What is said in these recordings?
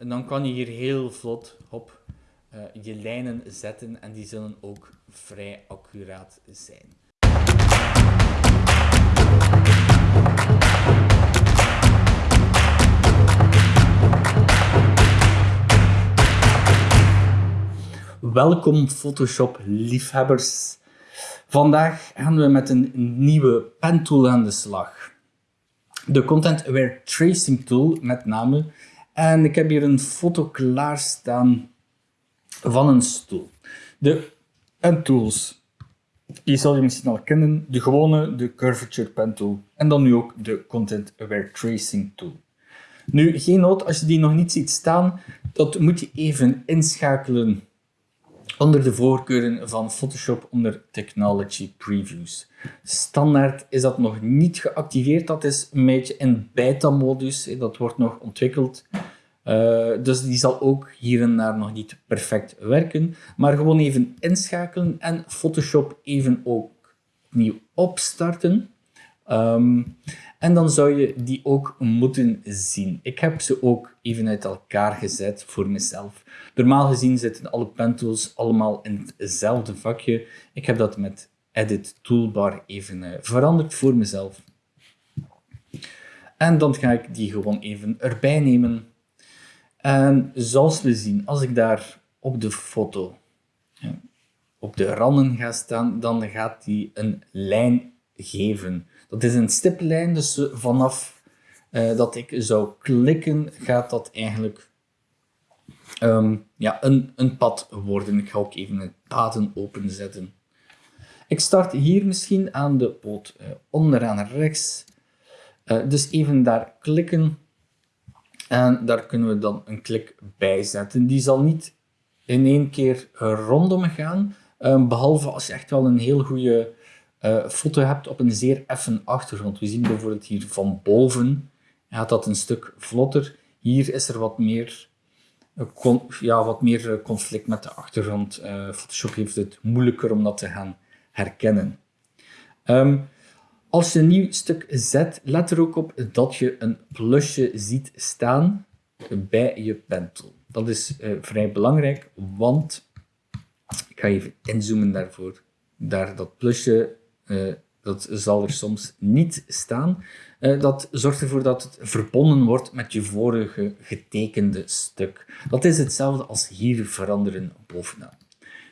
En dan kan je hier heel vlot op uh, je lijnen zetten en die zullen ook vrij accuraat zijn. Welkom Photoshop liefhebbers. Vandaag gaan we met een nieuwe pentool aan de slag. De Content Aware Tracing Tool met name. En ik heb hier een foto klaarstaan van een stoel. De pentools, die zal je misschien al kennen. De gewone, de Curvature Pen Tool. En dan nu ook de Content Aware Tracing Tool. Nu, geen nood, als je die nog niet ziet staan, dat moet je even inschakelen onder de voorkeuren van Photoshop onder Technology Previews. Standaard is dat nog niet geactiveerd, dat is een beetje in beta-modus, dat wordt nog ontwikkeld. Uh, dus die zal ook hier en daar nog niet perfect werken, maar gewoon even inschakelen en Photoshop even ook opnieuw opstarten. Um, en dan zou je die ook moeten zien. Ik heb ze ook even uit elkaar gezet voor mezelf. Normaal gezien zitten alle pentools allemaal in hetzelfde vakje. Ik heb dat met Edit Toolbar even uh, veranderd voor mezelf. En dan ga ik die gewoon even erbij nemen. En zoals we zien, als ik daar op de foto ja, op de randen ga staan, dan gaat die een lijn geven. Dat is een stiplijn, dus vanaf uh, dat ik zou klikken, gaat dat eigenlijk um, ja, een, een pad worden. Ik ga ook even het paden openzetten. Ik start hier misschien aan de poot uh, onderaan rechts. Dus even daar klikken. En daar kunnen we dan een klik bij zetten. Die zal niet in één keer rondom gaan. Um, behalve als je echt wel een heel goede uh, foto hebt op een zeer effen achtergrond. We zien bijvoorbeeld hier van boven gaat dat een stuk vlotter. Hier is er wat meer, uh, ja, wat meer uh, conflict met de achtergrond. Photoshop heeft het moeilijker om dat te gaan herkennen. Um, als je een nieuw stuk zet, let er ook op dat je een plusje ziet staan bij je pentool. Dat is vrij belangrijk, want ik ga even inzoomen daarvoor. Daar dat plusje dat zal er soms niet staan. Uh, dat zorgt ervoor dat het verbonden wordt met je vorige getekende stuk. Dat is hetzelfde als hier veranderen bovenaan.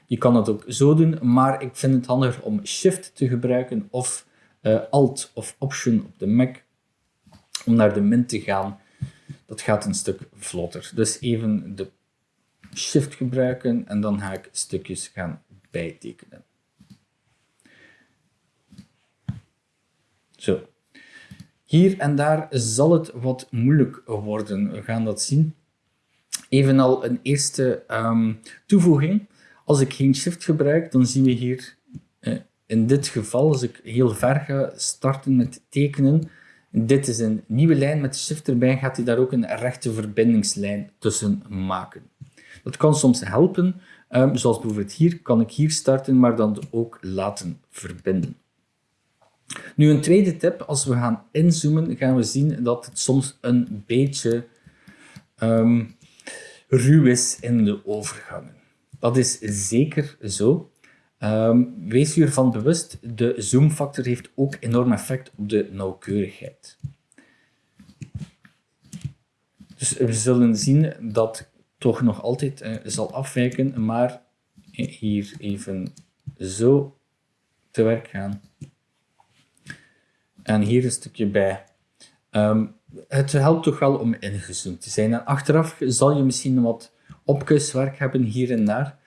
Je kan het ook zo doen, maar ik vind het handiger om Shift te gebruiken of uh, Alt of Option op de Mac om naar de min te gaan. Dat gaat een stuk vlotter. Dus even de Shift gebruiken en dan ga ik stukjes gaan bijtekenen. Zo. Hier en daar zal het wat moeilijk worden. We gaan dat zien. Evenal een eerste um, toevoeging. Als ik geen shift gebruik, dan zien we hier eh, in dit geval, als ik heel ver ga starten met tekenen, dit is een nieuwe lijn met shift erbij, gaat hij daar ook een rechte verbindingslijn tussen maken. Dat kan soms helpen, um, zoals bijvoorbeeld hier, kan ik hier starten, maar dan ook laten verbinden. Nu een tweede tip, als we gaan inzoomen, gaan we zien dat het soms een beetje um, ruw is in de overgangen. Dat is zeker zo. Um, wees je ervan bewust, de zoomfactor heeft ook enorm effect op de nauwkeurigheid. Dus we zullen zien dat toch nog altijd uh, zal afwijken, maar hier even zo te werk gaan. En hier een stukje bij. Um, het helpt toch wel om ingezoomd te zijn. En achteraf zal je misschien wat opkuswerk hebben hier en daar.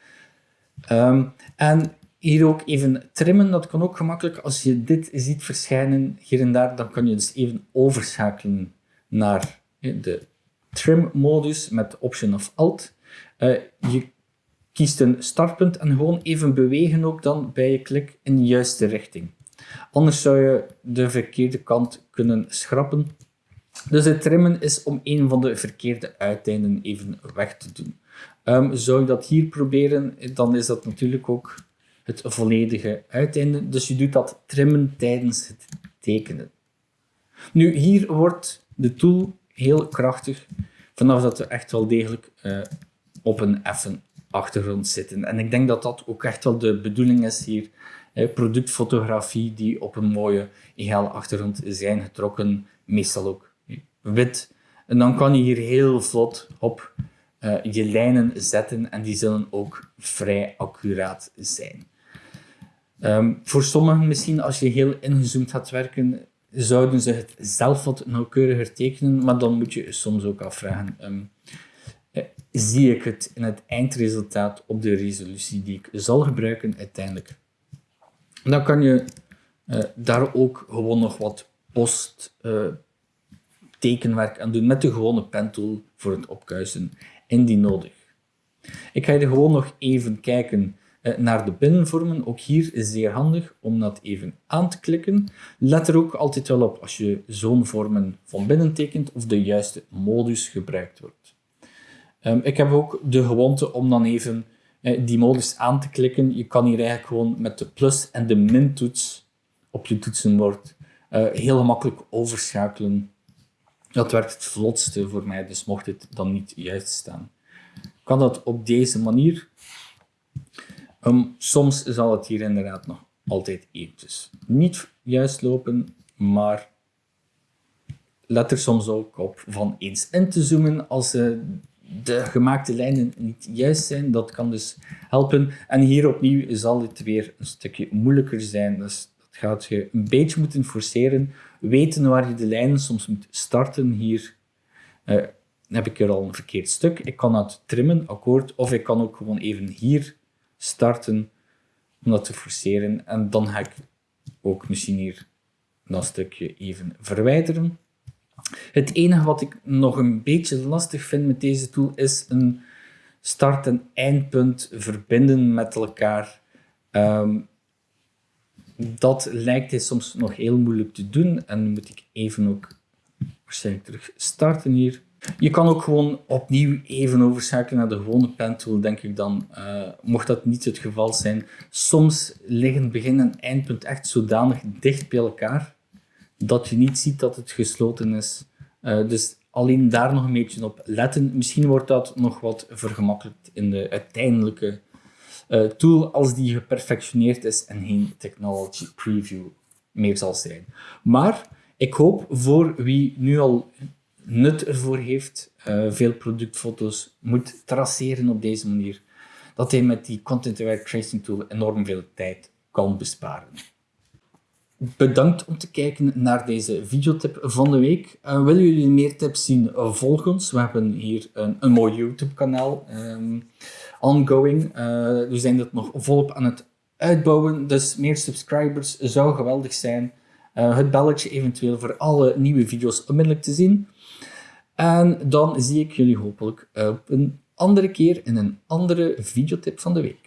Um, en hier ook even trimmen, dat kan ook gemakkelijk. Als je dit ziet verschijnen hier en daar, dan kan je dus even overschakelen naar de trim-modus met Option of Alt. Uh, je kiest een startpunt en gewoon even bewegen ook dan bij je klik in de juiste richting. Anders zou je de verkeerde kant kunnen schrappen. Dus het trimmen is om een van de verkeerde uiteinden even weg te doen. Um, zou je dat hier proberen, dan is dat natuurlijk ook het volledige uiteinde. Dus je doet dat trimmen tijdens het tekenen. Nu, hier wordt de tool heel krachtig. vanaf dat we echt wel degelijk uh, op een effen achtergrond zitten. En ik denk dat dat ook echt wel de bedoeling is hier. Productfotografie die op een mooie egale achtergrond zijn getrokken, meestal ook wit. En dan kan je hier heel vlot op uh, je lijnen zetten en die zullen ook vrij accuraat zijn. Um, voor sommigen misschien, als je heel ingezoomd gaat werken, zouden ze het zelf wat nauwkeuriger tekenen, maar dan moet je soms ook afvragen, um, zie ik het in het eindresultaat op de resolutie die ik zal gebruiken uiteindelijk. Dan kan je uh, daar ook gewoon nog wat post uh, tekenwerk aan doen met de gewone pentool voor het opkuisen indien nodig. Ik ga er gewoon nog even kijken eh, naar de binnenvormen. Ook hier is zeer handig om dat even aan te klikken. Let er ook altijd wel op als je zo'n vormen van binnen tekent of de juiste modus gebruikt wordt. Ehm, ik heb ook de gewoonte om dan even eh, die modus aan te klikken. Je kan hier eigenlijk gewoon met de plus en de min toets op je toetsenbord uh, heel gemakkelijk overschakelen dat werkt het vlotste voor mij, dus mocht het dan niet juist staan. Kan dat op deze manier? Um, soms zal het hier inderdaad nog altijd eventjes niet juist lopen, maar let er soms ook op van eens in te zoomen als uh, de gemaakte lijnen niet juist zijn. Dat kan dus helpen. En hier opnieuw zal het weer een stukje moeilijker zijn. Dus gaat je een beetje moeten forceren, weten waar je de lijnen soms moet starten. Hier uh, heb ik er al een verkeerd stuk. Ik kan dat trimmen, akkoord, of ik kan ook gewoon even hier starten om dat te forceren. En dan ga ik ook misschien hier dat stukje even verwijderen. Het enige wat ik nog een beetje lastig vind met deze tool is een start- en eindpunt verbinden met elkaar. Um, dat lijkt hij soms nog heel moeilijk te doen. En dan moet ik even ook waarschijnlijk terug starten hier. Je kan ook gewoon opnieuw even overschakelen naar de gewone pen tool, denk ik dan. Uh, mocht dat niet het geval zijn. Soms liggen begin en eindpunt echt zodanig dicht bij elkaar, dat je niet ziet dat het gesloten is. Uh, dus alleen daar nog een beetje op letten. Misschien wordt dat nog wat vergemakkelijkt in de uiteindelijke uh, tool als die geperfectioneerd is en geen technology preview meer zal zijn. Maar ik hoop voor wie nu al nut ervoor heeft, uh, veel productfoto's moet traceren op deze manier, dat hij met die content-aware tracing tool enorm veel tijd kan besparen. Bedankt om te kijken naar deze videotip van de week. Uh, willen jullie meer tips zien? Uh, volg ons. We hebben hier een, een mooi YouTube kanaal. Um, ongoing. Uh, we zijn dat nog volop aan het uitbouwen. Dus meer subscribers zou geweldig zijn. Uh, het belletje eventueel voor alle nieuwe video's onmiddellijk te zien. En dan zie ik jullie hopelijk op een andere keer in een andere videotip van de week.